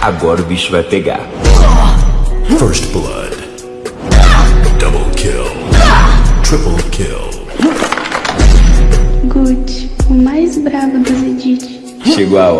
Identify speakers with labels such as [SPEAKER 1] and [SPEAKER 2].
[SPEAKER 1] Agora o bicho vai pegar.
[SPEAKER 2] First blood. Double kill. Triple kill.
[SPEAKER 3] Good, o mais bravo dos Edith.
[SPEAKER 1] Chegou a hora.